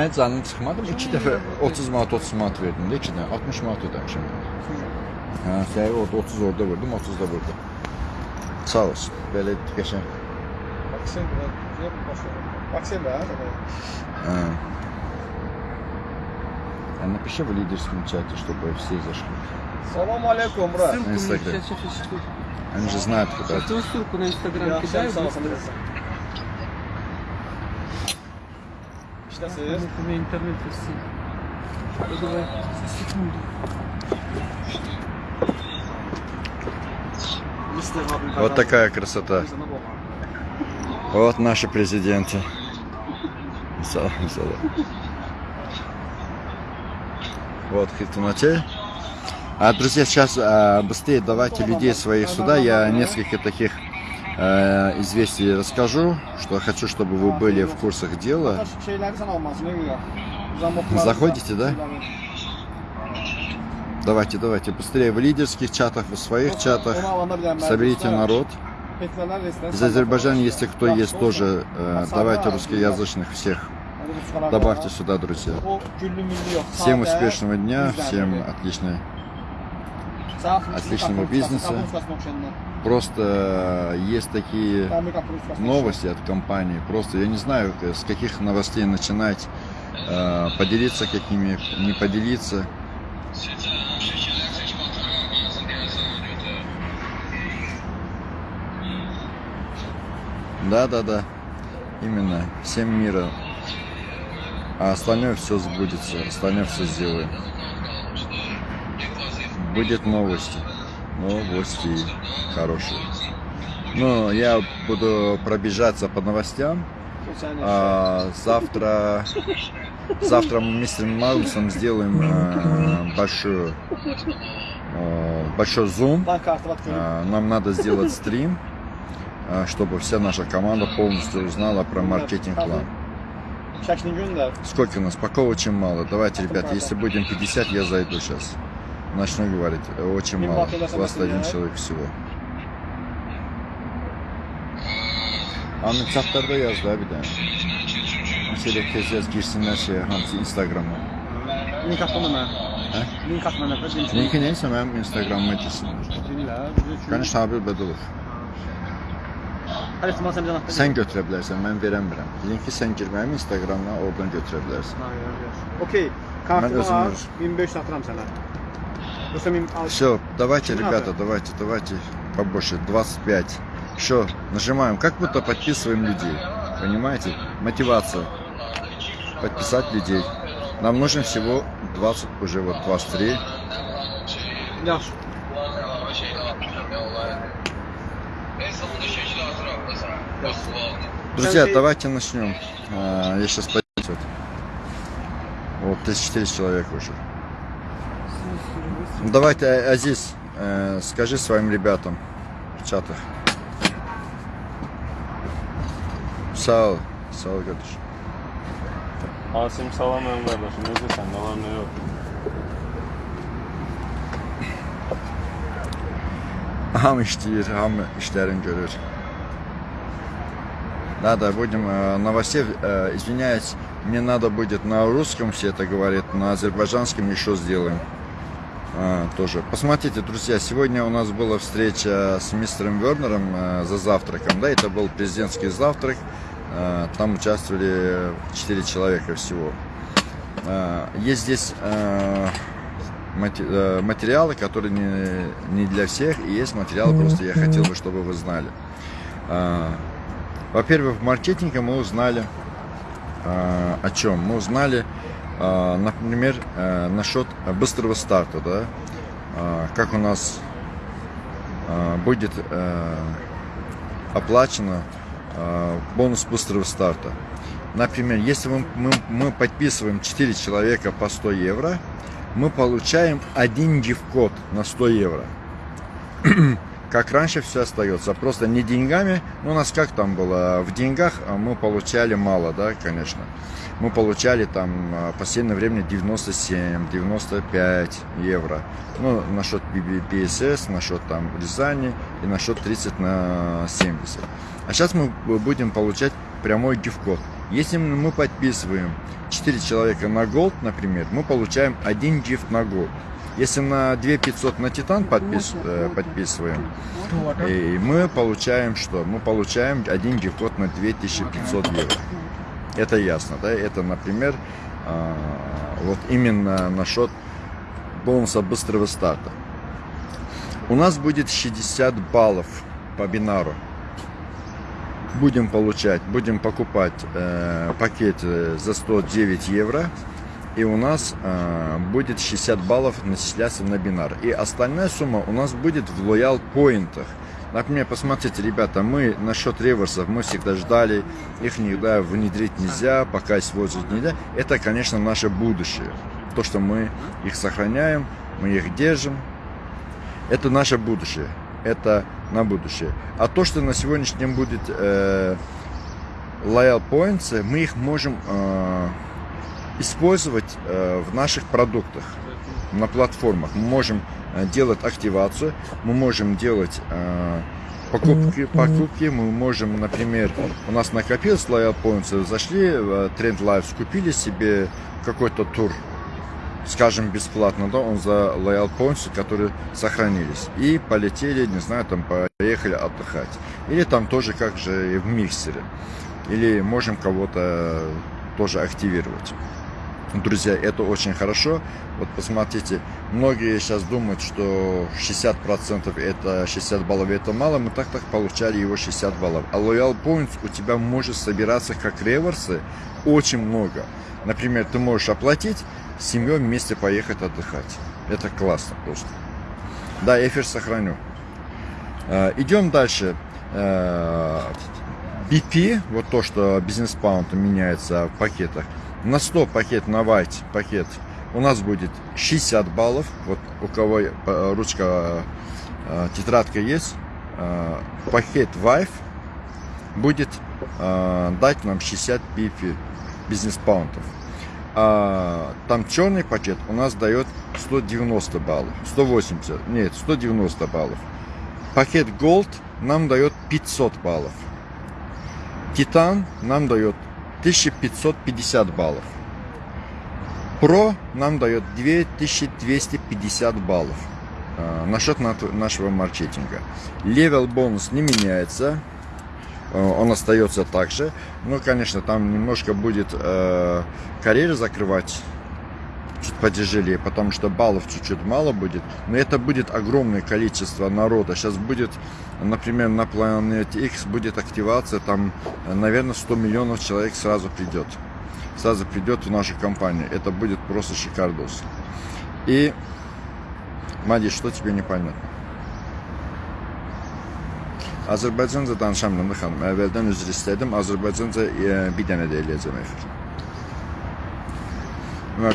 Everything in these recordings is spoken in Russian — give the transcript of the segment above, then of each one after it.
Mən canım çıxmadı. 2 dəfə 30 manat 30 manat verdim də 2 dənə 60 manat ödəmişəm. Hə, səyi orada 30 orada vurdum, 30 da burada. Sağ olsun. Belə qəşəng. Maksim burada başlayalım. Maksim da. Э, а Напиши в лидерском чате, чтобы все зашли. Salam aleykum Murat. Ссылку мне Инстаграм. сейчас, сейчас, сейчас. Они же знают, куда. Сейчас твою ссылку на Инстаграм Ya кидаю. У меня интернет все. Давай, секунду. Вот такая красота. Вот наши президенты. Вот Хитунате. А, друзья, сейчас а, быстрее давайте людей своих сюда. Я несколько таких э, известий расскажу, что хочу, чтобы вы были в güzel. Zamoklar. Заходите, да? Давайте, давайте, быстрее в лидерских чатах, в своих чатах. Соберите народ. Из Азербайджана, если кто есть тоже, э, давайте русскоязычных всех добавьте сюда, друзья. Всем успешного дня, всем отличной. Отличного бизнеса. Просто э, есть такие новости от компании. Просто я не знаю, э, с каких новостей начинать, э, поделиться какими, не поделиться. Да, да, да. Именно. Всем мира. А остальное все сбудется. Остальное все сделаем. Будет новости. Новости хорошие. Ну, я буду пробежаться по новостям. А, завтра, завтра мы с Магнусом сделаем э, большую, э, большой зум. А, Нам надо сделать стрим, а, чтобы вся наша команда полностью узнала про маркетинг-план. Сколько у нас? Пока очень мало. Давайте, ребят, если будем 50, я зайду сейчас. Начну говорить. Очень Bin мало. bakıyorlar, 21 sen человек всего. Ahmet çatlarda yaz da bir tane. Mesela tez yaz girsinler şeye, hamsi Instagram'a. Link atma mənə. Hə? Link atma mənə. Link. Linki neyse benim Instagram'ıma girsinler. Dinlə. Bizə üçün. Konuş Habil Bedulov. Hələ ihtimal sən bizə Sen götürə bilərsən, mən verəmirəm. Linki sən gir mənim Instagramdan, oradan götürə bilərsən. Okey. Mən Kartımı özüm al. öz- 1500 atıram sənə. 1000 al. Все, давайте, ребята, давайте, давайте побольше, 25. Все, нажимаем, как будто подписываем людей. Понимаете? Мотивация. Подписать людей. Нам нужно всего 20, уже вот 23. Yaxşı. Друзья, давайте начнем. А, Я сейчас пойду. Вот, 34 человека уже. Ну, Давайте, А- Азиз, э, скажи своим ребятам в чатах. Sağ ol. Sağ ol kardeşim. Asim salam ön qardaşım, necəsən, nə var, nə yox? Hamı işləyir, hamı işlərini görür. Надо, будем э, новостей, э, извиняюсь, мне надо будет на русском все это говорит, на азербайджанском еще сделаем. А, тоже. Посмотрите, друзья, сегодня у нас была встреча с мистером Вернером э, за завтраком, да, это был президентский завтрак, Э, там участвовали 4 человека всего. Э, Есть здесь э, материалы, которые не, не для всех, и есть материалы, просто я хотел бы, чтобы вы знали. Во-первых, в маркетинге мы узнали о чем? Мы узнали, например, а, насчет быстрого старта, да, А, как у нас а, будет а, оплачено а, бонус быстрого старта. Например, если мы, мы, мы подписываем 4 человека по 100 евро, мы получаем один гиф-код на 100 евро. Как раньше все остается, просто не деньгами, ну у нас как там было, в деньгах а, мы получали мало, да, конечно. Мы получали там а, в последнее время 97, 95 евро. Ну, насчет BSS, насчет там Рязани и насчет 30 на 70. А сейчас мы будем получать прямой гиф-код. Если мы подписываем 4 человека на Gold, например, мы получаем один гифт на Gold. Если на 2500 на Титан подпис, э, подписываем, и мы получаем что? Мы получаем один гифт на 2500 евро. Это ясно, да? Это, например, а, вот именно насчет бонуса быстрого старта. У нас будет 60 баллов по бинару. Будем получать, будем покупать э, пакет э, за 109 евро. И у нас э, будет 60 баллов начисляться на бинар. И остальная сумма у нас будет в лоял поинтах. Например, посмотрите, ребята, мы насчет реверсов, мы всегда ждали, их никогда внедрить нельзя, пока использовать нельзя. Это, конечно, наше будущее. То, что мы их сохраняем, мы их держим, это наше будущее. Это на будущее. А то, что на сегодняшний день будет э, loyal points, мы их можем э, использовать э, в наших продуктах, на платформах. Мы можем э, делать активацию, мы можем делать э, покупки, покупки, мы можем, например, у нас накопилось loyal points, зашли в Trend Life, купили себе какой-то тур, скажем, бесплатно, да, он за loyal points, которые сохранились. И полетели, не знаю, там поехали отдыхать. Или там тоже как же в миксере. Или можем кого-то тоже активировать. Друзья, это очень хорошо. Вот посмотрите, многие сейчас думают, что 60% это 60 баллов это мало. Мы так так получали его 60 баллов. А Loyal Points у тебя может собираться как реверсы очень много. Например, ты можешь оплатить, с семьей вместе поехать отдыхать. Это классно просто. Да, эфир сохраню. Идем дальше. BP, вот то, что бизнес-паунд меняется в пакетах. На 100 пакет, на white пакет у нас будет 60 баллов. Вот у кого ручка, тетрадка есть, пакет Vive будет дать нам 60 BP бизнес-паунтов. А там черный пакет у нас дает 190 баллов, 180, нет, 190 баллов. Пакет Gold нам дает 500 баллов. Титан нам дает 1550 баллов. Про нам дает 2250 баллов. А, насчет нашего маркетинга. Левел бонус не меняется. А, он остается так же. Ну, конечно, там немножко будет э, карьеры закрывать чуть потяжелее, потому что баллов чуть-чуть мало будет. Но это будет огромное количество народа. Сейчас будет, например, на планете X будет активация, там, наверное, 100 миллионов человек сразу придет. Сразу придет в нашу компанию. Это будет просто шикардос. И, Мади, что тебе непонятно? Azərbaycanca danışamıram da xanım. Əvvəldən üzr istədim. Azərbaycanca e, bir dənə də eləyəcəm efir.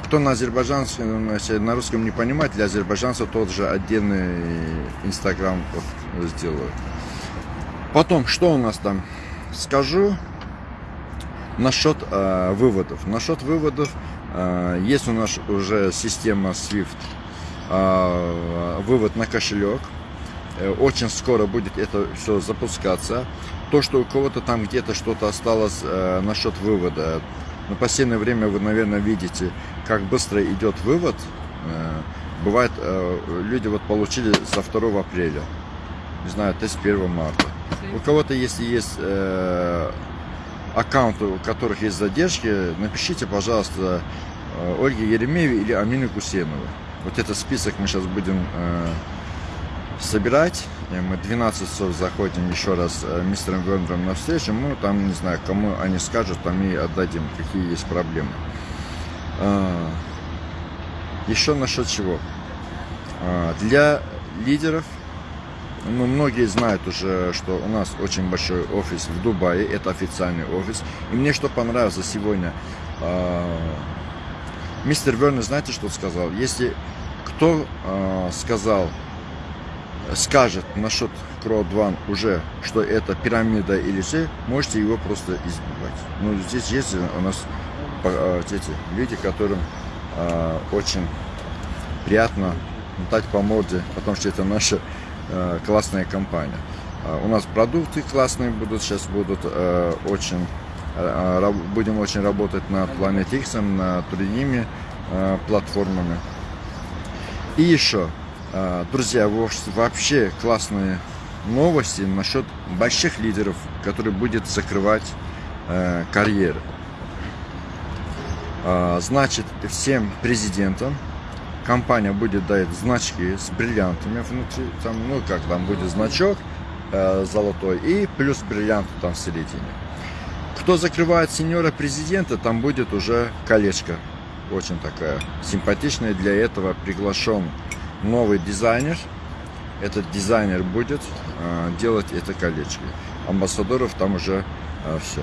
Кто на азербайджанском, на русском не понимает, для азербайджанцев тот же отдельный инстаграм вот сделаю. Потом, что у нас там? Скажу насчет э, выводов. Насчет выводов э, есть у нас уже система SWIFT, э, вывод на кошелек. Э, очень скоро будет это все запускаться. То, что у кого-то там где-то что-то осталось э, насчет вывода, но в последнее время вы, наверное, видите, как быстро идет вывод. Э, бывает, э, люди вот получили со 2 апреля, не знаю, то есть 1 марта. У кого-то, если есть э, аккаунты, у которых есть задержки, напишите, пожалуйста, Ольге Еремеевой или Амину Гусейновой. Вот этот список мы сейчас будем собирать. И мы 12 часов заходим еще раз э, мистером Вернером на встречу. Мы там, не знаю, кому они скажут, там и отдадим, какие есть проблемы. А, еще насчет чего. А, для лидеров, ну, многие знают уже, что у нас очень большой офис в Дубае, это официальный офис. И мне что понравилось сегодня, а, мистер Вернер, знаете, что сказал? Если кто сказал, скажет насчет Crowd One уже, что это пирамида или все, можете его просто избивать. Ну, здесь есть у нас а, эти люди, которым э, очень приятно дать по морде, потому что это наша э, классная компания. Э, у нас продукты классные будут, сейчас будут э, очень э, будем очень работать над Planet X, над другими э, платформами. И еще, друзья, во- вообще классные новости насчет больших лидеров, которые будут закрывать э, карьеры. А, Значит, всем президентам компания будет дать значки с бриллиантами внутри, там, ну как там будет значок э, золотой и плюс бриллианты там в середине. Кто закрывает сеньора президента, там будет уже колечко. Очень такая симпатичная. Для этого приглашен новый дизайнер. Этот дизайнер будет э, делать это колечко. Амбассадоров там уже все.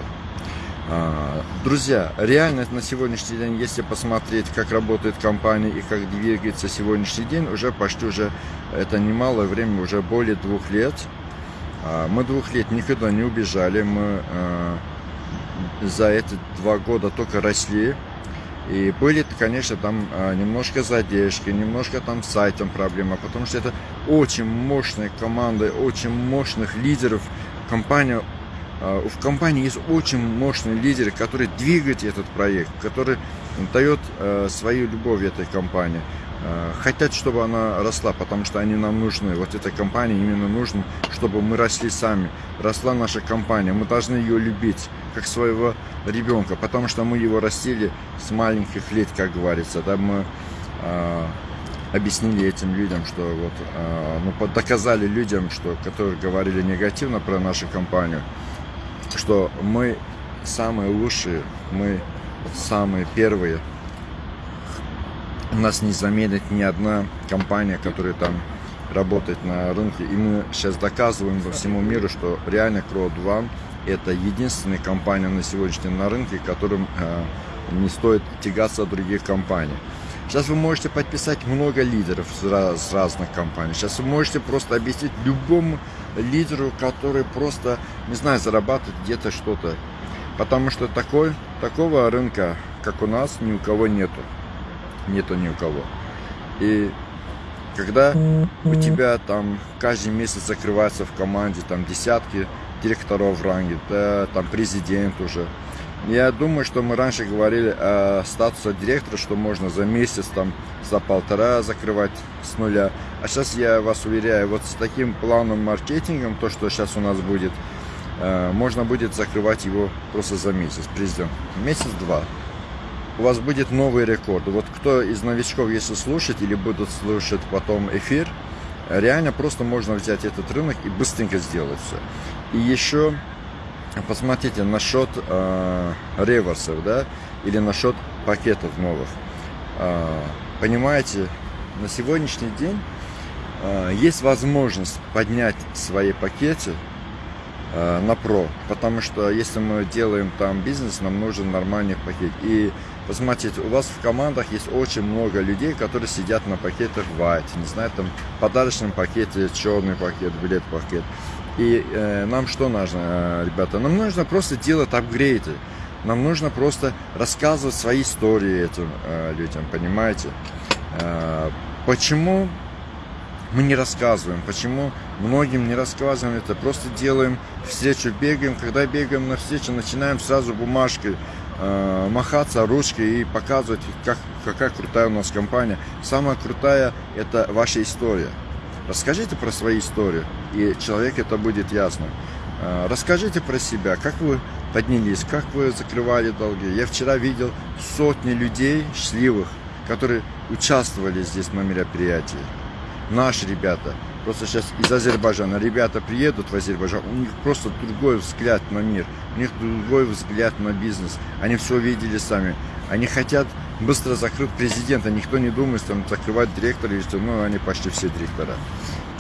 А, Друзья, реально на сегодняшний день, если посмотреть, как работает компания и как двигается сегодняшний день, уже почти уже, это немалое время, уже более двух лет. А, Мы двух лет никуда не убежали, мы а, за эти два года только росли. И были, конечно, там а, немножко задержки, немножко там с сайтом проблема, потому что это очень мощная команда, очень мощных лидеров. Компания а, в компании есть очень мощный лидер, который двигает этот проект, который дает э, свою любовь этой компании. Э, Хотят, чтобы она росла, потому что они нам нужны. Вот этой компании именно нужно, чтобы мы росли сами. Росла наша компания. Мы должны ее любить, как своего ребенка, потому что мы его растили с маленьких лет, как говорится. Да, мы э, объяснили этим людям, что вот, э, ну, доказали людям, что, которые говорили негативно про нашу компанию, что мы самые лучшие, мы самые первые. Нас не заменит ни одна компания, которая там работает на рынке. И мы сейчас доказываем во всему миру, что реально Crowd One это единственная компания на сегодняшний день на рынке, которым э, не стоит тягаться от других компаний. Сейчас вы можете подписать много лидеров с разных компаний. Сейчас вы можете просто объяснить любому лидеру, который просто, не знаю, зарабатывает где-то что-то. Потому что такой, такого рынка, как у нас, ни у кого нету. Нету ни у кого. И когда у тебя там каждый месяц закрывается в команде там десятки директоров в ранге, да, там президент уже. Я думаю, что мы раньше говорили о статусе директора, что можно за месяц, там, за полтора закрывать с нуля. А сейчас я вас уверяю, вот с таким планом маркетингом, то, что сейчас у нас будет, э, можно будет закрывать его просто за месяц, президент. Месяц-два. У вас будет новый рекорд. Вот кто из новичков, если слушать или будут слушать потом эфир, реально просто можно взять этот рынок и быстренько сделать все. И еще посмотрите насчет э, реверсов, да, или насчет пакетов новых. Э, понимаете, на сегодняшний день э, есть возможность поднять свои пакеты э, на про, потому что если мы делаем там бизнес, нам нужен нормальный пакет. И посмотрите, у вас в командах есть очень много людей, которые сидят на пакетах white, не знаю, там подарочном пакете, черный пакет, билет пакет. И э, нам что нужно, э, ребята? Нам нужно просто делать апгрейды. Нам нужно просто рассказывать свои истории этим э, людям, понимаете? Э, почему мы не рассказываем? Почему многим не рассказываем это? Просто делаем встречу, бегаем. Когда бегаем на встречу, начинаем сразу бумажкой э, махаться ручкой и показывать, как, какая крутая у нас компания. Самая крутая – это ваша история. Расскажите про свою историю, и человек это будет ясно. Э, Расскажите про себя, как вы поднялись, как вы закрывали долги. Я вчера видел сотни людей счастливых, которые участвовали здесь на мероприятии. Наши ребята, просто сейчас из Азербайджана, ребята приедут в Азербайджан, у них просто другой взгляд на мир, у них другой взгляд на бизнес. Они все видели сами. Они хотят быстро закрыть президента. Никто не думает там закрывать директора, или что, ну, они почти все директора.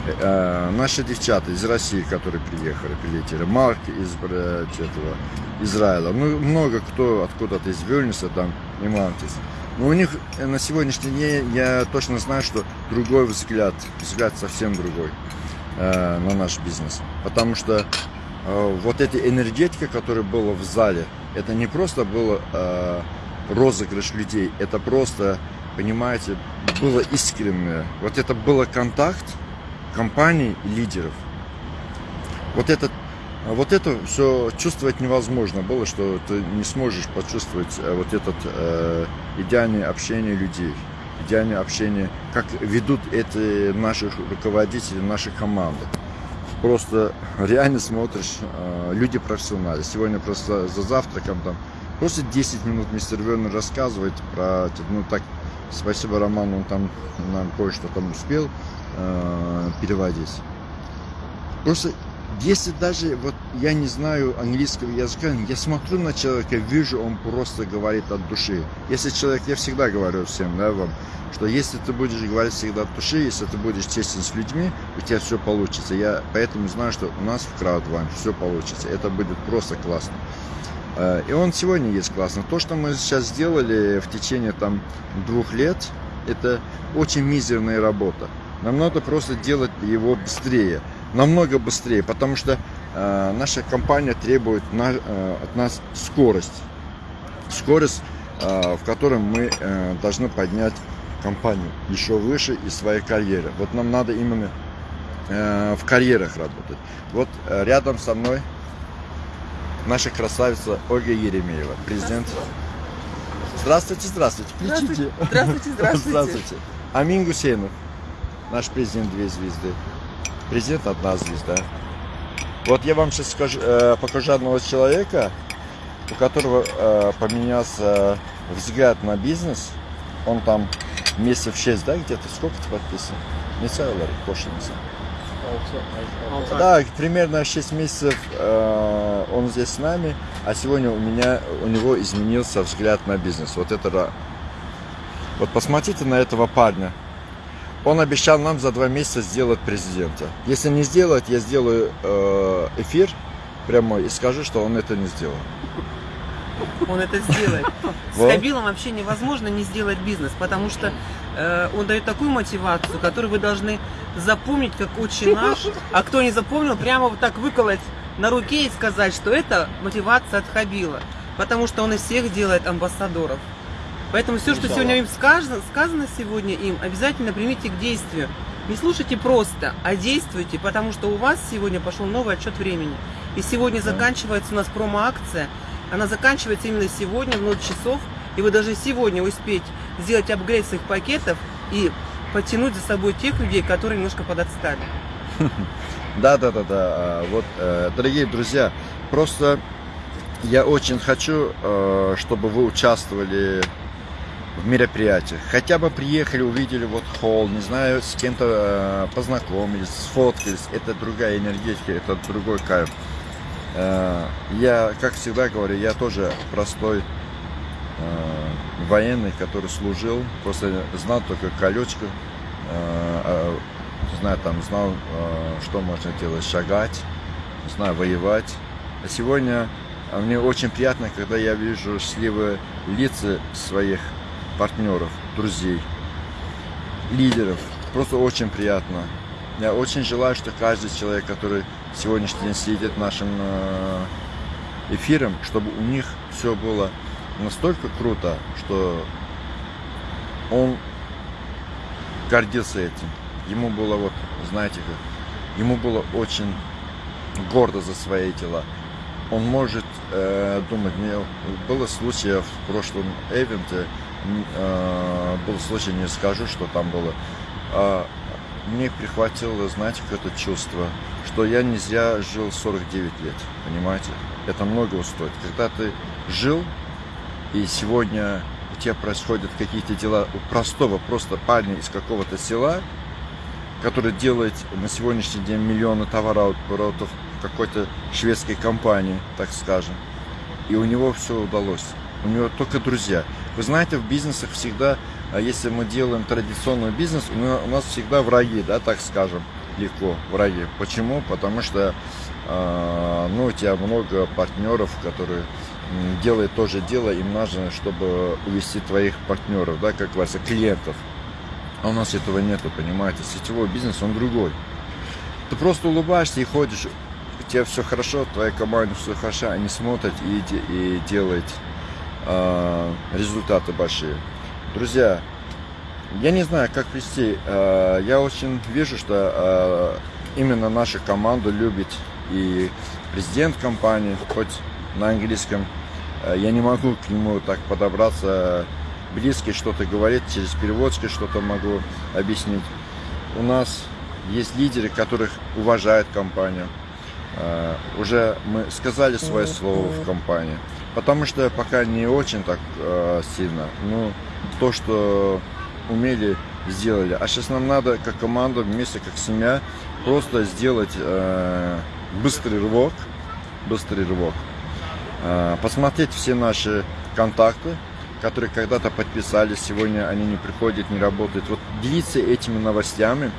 Э, э, наши девчата из России, которые приехали, прилетели, Марк из э, этого, Израиля, ну, много кто откуда-то из Вильнюса, там, и Мантис. Но у них э, на сегодняшний день я точно знаю, что другой взгляд, взгляд совсем другой э, на наш бизнес. Потому что э, вот эта энергетика, которая была в зале, это не просто было э, розыгрыш людей, это просто, понимаете, было искреннее. Вот это было контакт компаний и лидеров. Вот этот Вот это все чувствовать невозможно было, что ты не сможешь почувствовать э, вот этот э, идеальное общение людей, идеальное общение, как ведут эти наши руководители, наши команды. Просто реально смотришь, э, люди профессионалы. Сегодня просто за завтраком там просто 10 минут мистер Вернер рассказывает про, ну так, спасибо Роману, он там нам кое-что там успел э, переводить. Просто если даже вот я не знаю английского языка, я смотрю на человека, вижу, он просто говорит от души. Если человек, я всегда говорю всем, да, вам, что если ты будешь говорить всегда от души, если ты будешь честен с людьми, у тебя все получится. Я поэтому знаю, что у нас в Краудвайн все получится. Это будет просто классно. Э, И он сегодня есть классно. То, что мы сейчас сделали в течение там двух лет, это очень мизерная работа. Нам надо просто делать его быстрее намного быстрее, потому что э, наша компания требует на, э, от нас скорость. Скорость, э, в которой мы э, должны поднять компанию еще выше из своей карьеры. Вот нам надо именно э, в карьерах работать. Вот э, рядом со мной наша красавица Ольга Еремеева, президент. Здравствуйте, здравствуйте. Включите. Здравствуйте, здравствуйте. Здравствуйте. Амин Гусейнов, наш президент две звезды. Президент одна звезда. Вот я вам сейчас скажу, э, покажу одного человека, у которого э, поменялся взгляд на бизнес. Он там месяцев 6, да, где-то сколько ты подписан? Не целый, кошница. Да, примерно 6 месяцев э, он здесь с нами, а сегодня у меня, у него изменился взгляд на бизнес. Вот это, вот посмотрите на этого парня. Он обещал нам за два месяца сделать президента. Если не сделать, я сделаю э, эфир прямой и скажу, что он это не сделал. Он это сделает. С Вот. Хабилом вообще невозможно не сделать бизнес, потому что э, он дает такую мотивацию, которую вы должны запомнить как очень наш. А кто не запомнил, прямо вот так выколоть на руке и сказать, что это мотивация от Хабила. Потому что он из всех делает амбассадоров. Поэтому все, что сегодня им сказано, сказано сегодня им, обязательно примите к действию. Не слушайте просто, а действуйте, потому что у вас сегодня пошел новый отчет времени. И сегодня заканчивается у нас промо-акция. Она заканчивается именно сегодня в 0 часов. И вы должны сегодня успеть сделать апгрейд своих пакетов и потянуть за собой тех людей, которые немножко подотстали. Да, да, да, да. А, Вот, э, дорогие друзья, просто я очень хочу, э, чтобы вы участвовали в мероприятиях. Хотя бы приехали, увидели вот холл, не знаю, с кем-то э, познакомились, сфоткались. Это другая энергетика, это другой кайф. Э, Я, как всегда говорю, я тоже простой э, военный, который служил, просто знал только колечко, э, а, знаю, там знал, э, что можно делать, шагать, знаю, воевать. А сегодня а, мне очень приятно, когда я вижу счастливые лица своих партнеров, друзей, лидеров. Просто очень приятно. Я очень желаю, что каждый человек, который сегодняшний день следит нашим э, эфиром, чтобы у них все было настолько круто, что он гордился этим. Ему было вот, знаете как, ему было очень гордо за свои дела. Он может э, думать, мне было случай в прошлом эвенте, э, был случай, не скажу, что там было, а мне прихватило, знаете, какое-то чувство, что я не зря жил 49 лет, понимаете? Это многого стоит. Когда ты жил, и сегодня у тебя происходят какие-то дела у простого просто парня из какого-то села, который делает на сегодняшний день миллионы товарооборотов какой-то шведской компании, так скажем. И у него все удалось. У него только друзья. Вы знаете, в бизнесах всегда, а если мы делаем традиционный бизнес, у на- у нас всегда враги, да, так скажем, легко враги. Почему? Потому что а, ну, у тебя много партнеров, которые делают то же дело, им нужно, чтобы увести твоих партнеров, да, как говорится, клиентов. А у нас этого нету, понимаете? Сетевой бизнес, он другой. Ты просто улыбаешься и ходишь, у тебя все хорошо, твоя команда все хорошо, они смотрят и, и делают результаты большие. Друзья, я не знаю, как вести. а, я очень вижу, что а, именно наша команда любит и президент компании, хоть на английском. Я не могу к нему так подобраться близко, что-то говорить, через переводчика что-то могу объяснить. У нас есть лидеры, которых уважает компания. Уже мы сказали свое слово в компании. Потому что пока не очень так э, сильно. Ну, то, что умели, сделали. А сейчас нам надо, как команда, вместе, как семья, просто сделать э, быстрый рывок. Быстрый рывок. Э, посмотреть все наши контакты, которые когда-то подписались, сегодня они не приходят, не работают. Вот делиться этими новостями,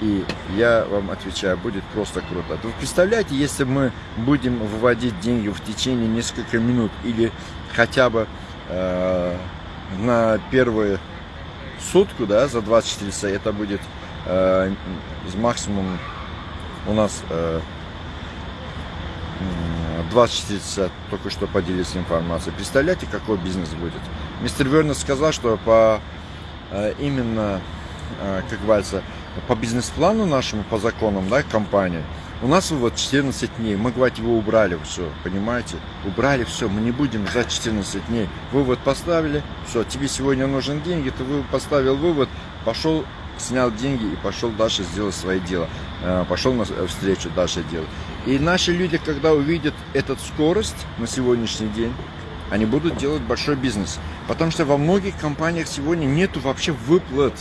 и я вам отвечаю, будет просто круто. Вы представляете, если мы будем выводить деньги в течение нескольких минут или хотя бы э, на первую сутку, да, за 24 часа, это будет э, максимум у нас э, м, 24 часа только что поделились информацией. Представляете, какой бизнес будет? Мистер Вернер сказал, что по э, именно, э, как говорится, по бизнес-плану нашему, по законам, да, компании, у нас вывод 14 дней. Мы, говорит, его убрали все, понимаете? Убрали все, мы не будем ждать 14 дней. Вывод поставили, все, тебе сегодня нужен деньги, ты поставил вывод, пошел, снял деньги и пошел дальше сделать свои дела. Э, Пошел на встречу дальше делать. И наши люди, когда увидят эту скорость на сегодняшний день, они будут делать большой бизнес. Потому что во многих компаниях сегодня нету вообще выплат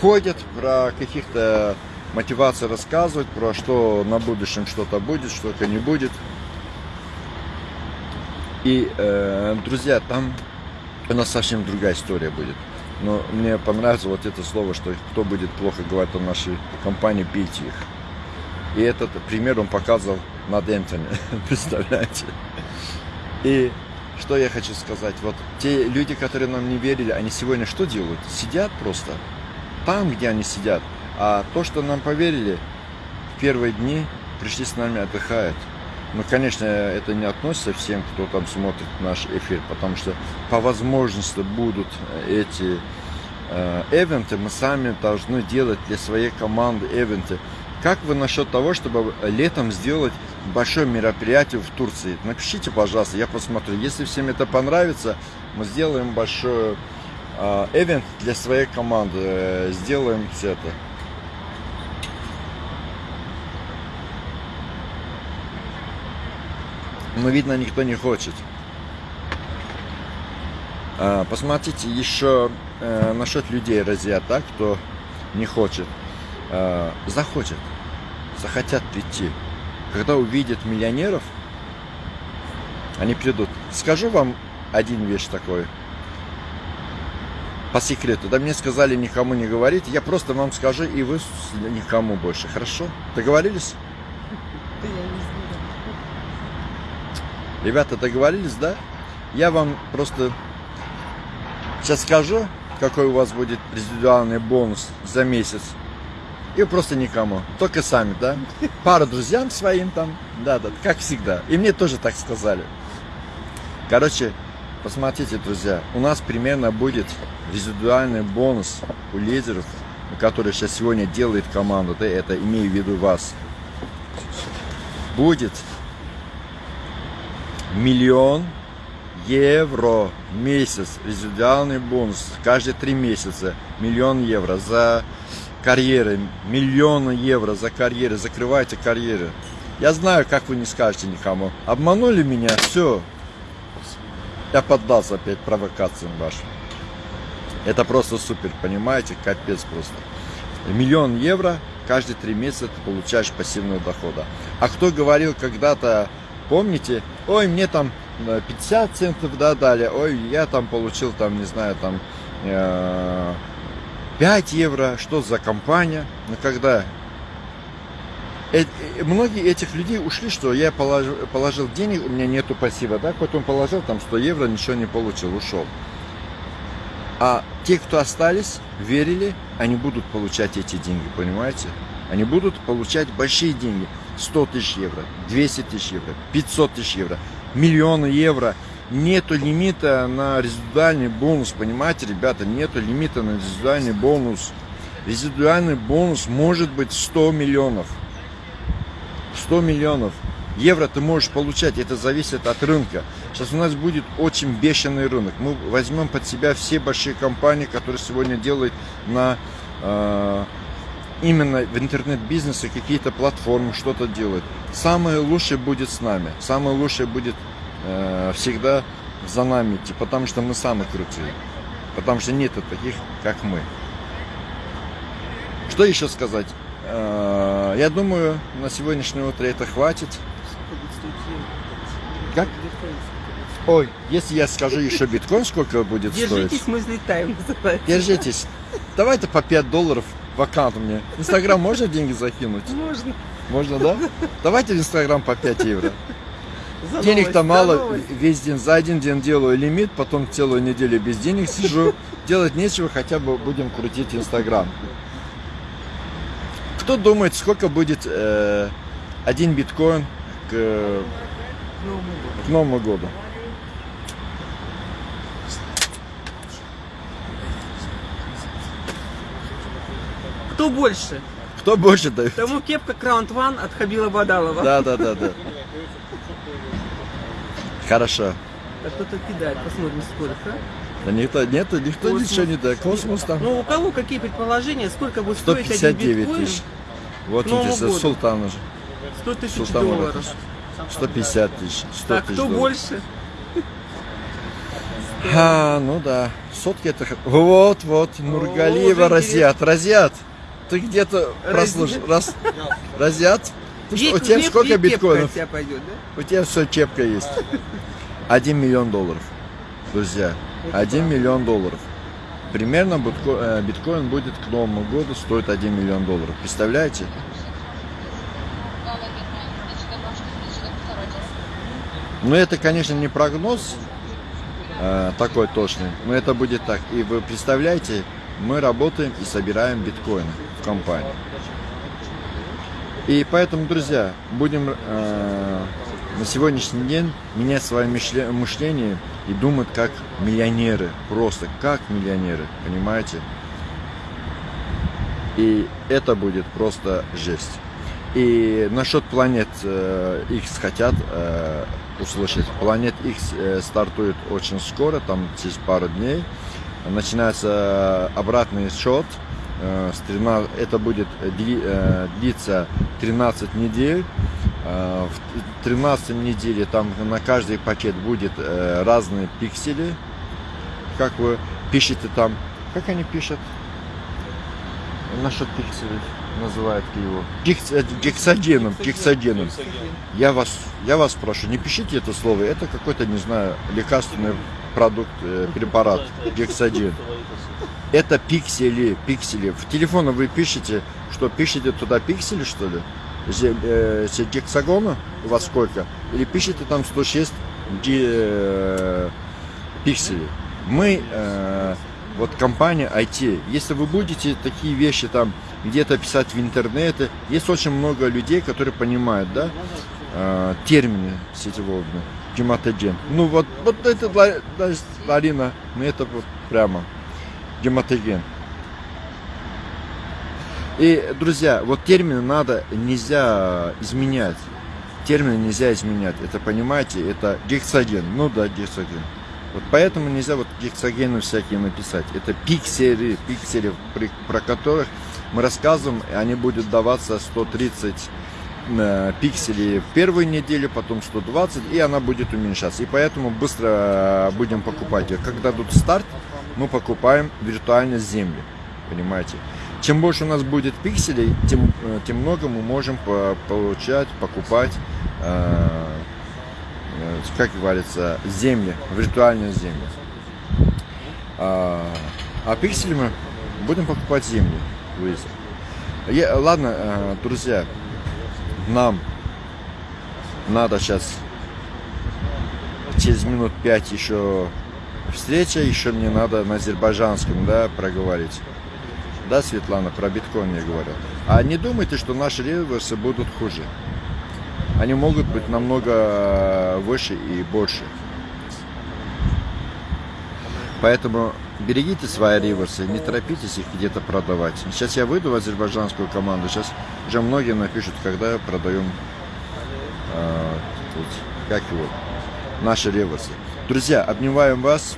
ходят, про каких-то мотивации рассказывают, про что на будущем что-то будет, что-то не будет. И, э, друзья, там у нас совсем другая история будет. Но мне понравилось вот это слово, что кто будет плохо говорить о нашей компании, бейте их. И этот пример он показывал над Энтони, представляете? И что я хочу сказать, вот те люди, которые нам не верили, они сегодня что делают? Сидят просто там, где они сидят. А то, что нам поверили, в первые дни пришли с нами, отдыхают. Ну, конечно, это не относится всем, кто там смотрит наш эфир, потому что по возможности будут эти э, эвенты, мы сами должны делать для своей команды эвенты. Как вы насчет того, чтобы летом сделать большое мероприятие в Турции? Напишите, пожалуйста, я посмотрю. Если всем это понравится, мы сделаем большой э, эвент для своей команды. Э, Сделаем все это. Но видно, никто не хочет. А, Посмотрите еще э, насчет людей, друзья, так, кто не хочет. Э, захочет, захотят прийти. Когда увидят миллионеров, они придут. Скажу вам один вещь такой. По секрету. Да мне сказали никому не говорить. Я просто вам скажу, и вы никому больше. Хорошо? Договорились? Ребята, договорились, да? Я вам просто сейчас скажу, какой у вас будет индивидуальный бонус за месяц. И просто никому. Только сами, да? Пару друзьям своим там. Да, да, как всегда. И мне тоже так сказали. Короче, посмотрите, друзья, у нас примерно будет индивидуальный бонус у лидеров, который сейчас сегодня делает команда, да, это имею в виду вас. Будет миллион евро в месяц. Индивидуальный бонус. Каждые три месяца миллион евро за карьеры. Миллион евро за карьеры. Закрывайте карьеры. Я знаю, как вы не скажете никому. Обманули меня, все. Я поддался опять провокациям вашим. Это просто супер, понимаете? Капец просто. Миллион евро каждые три месяца ты получаешь пассивного дохода. А кто говорил когда-то, помните, ой, мне там э, 50 центов да, дали, ой, я там получил там, не знаю, там э, 5 евро, что за компания? Но когда э- э, многие этих людей ушли, что я положил, положил денег, у меня нету пассива, да, потом положил там 100 евро, ничего не получил, ушел. А те, кто остались, верили, они будут получать эти деньги, понимаете? Они будут получать большие деньги. 100 тысяч евро, 200 тысяч евро, 500 тысяч евро, миллионы евро. Нету лимита на резидуальный бонус, понимаете, ребята? Нету лимита на резидуальный бонус. Резидуальный бонус может быть 100 миллионов. 100 миллионов евро ты можешь получать, это зависит от рынка. Сейчас у нас будет очень бешеный рынок. Мы возьмем под себя все большие компании, которые сегодня делают на э, именно в интернет-бизнесе какие-то платформы, что-то делают. Самое лучшее будет с нами. Самое лучшее будет э, всегда за нами идти, потому что мы самые крутые. Потому что нет таких, как мы. Что еще сказать? Э, Я думаю, на сегодняшнее утро это хватит. Как? Ой, если я скажу еще биткоин, сколько будет Держитесь, стоить? мы взлетаем, называется. Держитесь. Давайте по 5 долларов в аккаунт мне. Инстаграм можно деньги закинуть? Можно. Можно, да? Давайте в Инстаграм по 5 евро. Денег-то мало, весь день, за один день делаю лимит, потом целую неделю без денег сижу. Делать нечего, хотя бы будем крутить Инстаграм. Кто думает, сколько будет э, один биткоин к, Новому году. к Новому году? Кто больше? Кто больше дает? Тому кепка Краунд Ван от Хабила Бадалова. Да, да, да, да. Хорошо. А кто-то кидает, посмотрим сколько. Да никто, нет, никто Космос. ничего не дает. Космос там Ну, у кого какие предположения, сколько будет стоить один 159 биткоин? тысяч. Вот К Новому интересно, году. Султан уже. 100 тысяч Султан долларов. Мурат. 150 тысяч, 100 Так, тысяч кто долларов. больше? А, ну да. Сотки это... Вот, вот, Нургалиева, уже Разят. Разят, ты где-то прослушал. Раз... Что, у тебя сколько биткоинов? от тебя пойдет, да? У тебя все чепка есть. Один миллион долларов, друзья. Один миллион долларов. Примерно э, биткоин будет к Новому году стоить 1 миллион долларов. Представляете? Ну, это, конечно, не прогноз э, такой точный, но это будет так. И вы представляете, мы работаем и собираем биткоины в компании. И поэтому, друзья, будем э, на сегодняшний день менять свое мышле- мышление и думать как миллионеры. Просто как миллионеры, понимаете? И это будет просто жесть. И насчет планет э, X хотят э, услышать. Планет X э, стартует очень скоро, там через пару дней. Начинается обратный счет. Э, с 13 это будет дли- э, длиться 13 недель. Э, В 13 неделе там на каждый пакет будет э, разные пиксели. Как вы пишете там, как они пишут? Насчет пикселей называют его. Гекс- э, гексогеном, гексогеном. Я вас, я вас прошу, не пишите это слово. Это какой-то, не знаю, лекарственный продукт, э, препарат, гексоген. Это пиксели, пиксели. В телефоне вы пишете, что пишете туда пиксели, что ли? Э, гексагона у вас сколько? Или пишете там 106 ди- э, пикселей. Мы, э, вот компания IT, если вы будете такие вещи там где-то писать в интернете, есть очень много людей, которые понимают, да, э, термины сетевого гематоген. Ну вот, вот это, Ла- даже Арина, ну это вот прямо гематоген. И, друзья, вот термины надо, нельзя изменять. Термины нельзя изменять. Это, понимаете, это гексоген. Ну да, гексоген. Вот поэтому нельзя вот гексогены всякие написать. Это пиксели, пиксели, про которых мы рассказываем, и они будут даваться 130 э, пикселей в первую неделю, потом 120, и она будет уменьшаться. И поэтому быстро э, будем покупать ее. Когда дадут старт, мы покупаем виртуально земли. Понимаете? Чем больше у нас будет пикселей, тем, э, тем много мы можем по- получать, покупать, э, э, как говорится, земли, виртуальные земли. А, а пиксели мы будем покупать земли. Я- ладно, э, друзья, нам надо сейчас через минут пять еще встреча, еще мне надо на азербайджанском, да, проговорить. Да, Светлана, про биткоин я говорю. А не думайте, что наши реверсы будут хуже. Они могут быть намного выше и больше. Поэтому берегите свои реверсы, не торопитесь их где-то продавать. Сейчас я выйду в азербайджанскую команду, сейчас уже многие напишут, когда продаем э, тут, как его, наши ревосы. Друзья, обнимаем вас.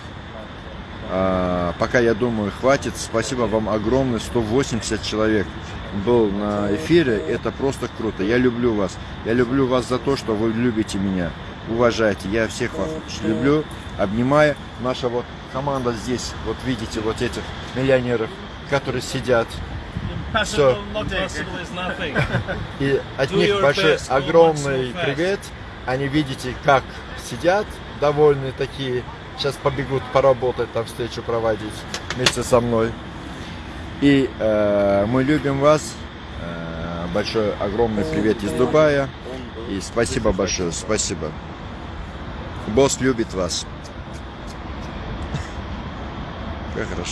А, пока, я думаю, хватит. Спасибо вам огромное. 180 человек был на эфире. Это просто круто. Я люблю вас. Я люблю вас за то, что вы любите меня. Уважаете. Я всех вас люблю. Обнимаю. Наша вот команда здесь. Вот видите вот этих миллионеров, которые сидят. Все. И от них большой, огромный привет. Они видите, как сидят, довольные такие. Сейчас побегут поработать, там встречу проводить вместе со мной. И э, мы любим вас. Э, большой, огромный привет из Дубая. И спасибо большое, спасибо. Босс любит вас. Как хорошо.